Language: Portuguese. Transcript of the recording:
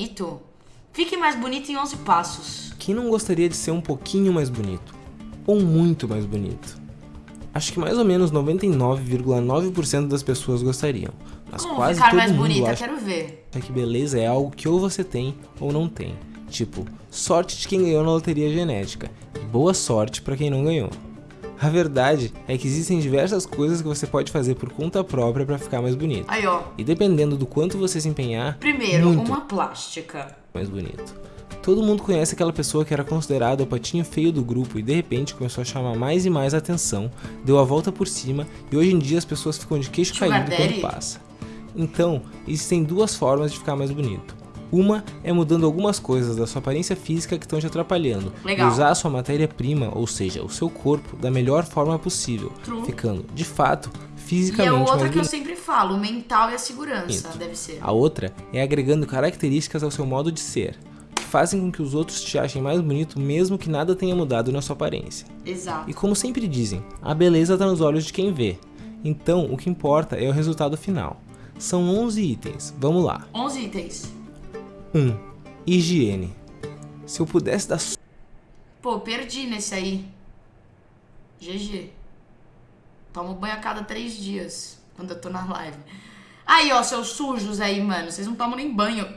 bonito? Fique mais bonito em 11 passos. Quem não gostaria de ser um pouquinho mais bonito? Ou muito mais bonito? Acho que mais ou menos 99,9% das pessoas gostariam. Mas Como quase ficar todo mais mundo bonita? acha Quero ver. que beleza é algo que ou você tem ou não tem. Tipo, sorte de quem ganhou na loteria genética. E boa sorte pra quem não ganhou. A verdade é que existem diversas coisas que você pode fazer por conta própria pra ficar mais bonito. Aí, ó. E dependendo do quanto você se empenhar, Primeiro, uma plástica. mais bonito. Todo mundo conhece aquela pessoa que era considerada o patinho feio do grupo e de repente começou a chamar mais e mais atenção, deu a volta por cima e hoje em dia as pessoas ficam de queixo Sugar caído daddy? quando passa. Então, existem duas formas de ficar mais bonito. Uma é mudando algumas coisas da sua aparência física que estão te atrapalhando Legal. e usar a sua matéria-prima, ou seja, o seu corpo, da melhor forma possível, True. ficando, de fato, E fisicamente a outra que eu sempre falo, o mental e a segurança, deve ser. A outra é agregando características ao seu modo de ser, que fazem com que os outros te achem mais bonito mesmo que nada tenha mudado na sua aparência. Exato. E como sempre dizem, a beleza está nos olhos de quem vê. Então, o que importa é o resultado final. São 11 itens, vamos lá. 11 itens. 1. Higiene. Se eu pudesse dar Pô, perdi nesse aí. GG. Tomo banho a cada três dias, quando eu tô na live. Aí, ó, seus sujos aí, mano. Vocês não tomam nem banho,